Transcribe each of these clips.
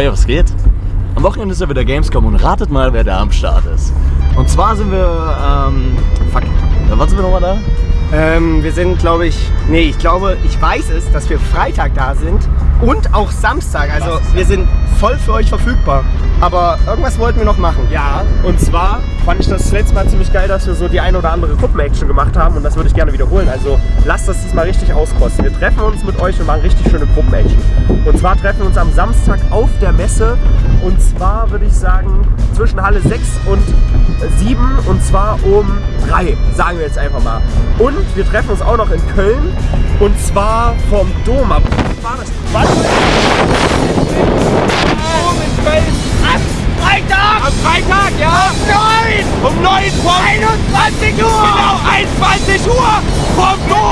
Hey, was geht? Am Wochenende ist ja wieder Gamescom und ratet mal, wer da am Start ist. Und zwar sind wir, ähm, fuck, wann sind wir nochmal da? Ähm, wir sind, glaube ich, nee, ich glaube, ich weiß es, dass wir Freitag da sind und auch Samstag. Also wir sind voll für euch verfügbar. Aber irgendwas wollten wir noch machen. Ja, und zwar fand ich das letzte Mal ziemlich geil, dass wir so die ein oder andere Gruppen-Action gemacht haben und das würde ich gerne wiederholen. Also lasst das diesmal richtig auskosten. Wir treffen uns mit euch und machen richtig schöne Gruppen-Action. Und zwar treffen wir uns am Samstag auf der Messe und zwar würde ich sagen zwischen Halle 6 und 7 und zwar um 3, sagen wir jetzt einfach mal. Und wir treffen uns auch noch in Köln und zwar vom Dom ab. War das? Was? Dom in Köln. Am Freitag! Am Freitag, ja! Um 9! Um 9 vom 21 Uhr! Genau, 21 Uhr vom Dom!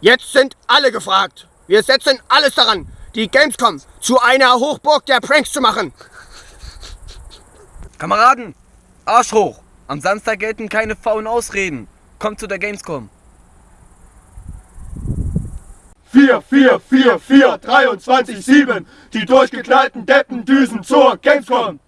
Jetzt sind alle gefragt. Wir setzen alles daran, die Gamescom zu einer Hochburg der Pranks zu machen. Kameraden, Arsch hoch. Am Samstag gelten keine faulen Ausreden. Kommt zu der Gamescom. 4, 4, 4, 4, 23, 7. Die durchgeknallten Deppen düsen zur Gamescom.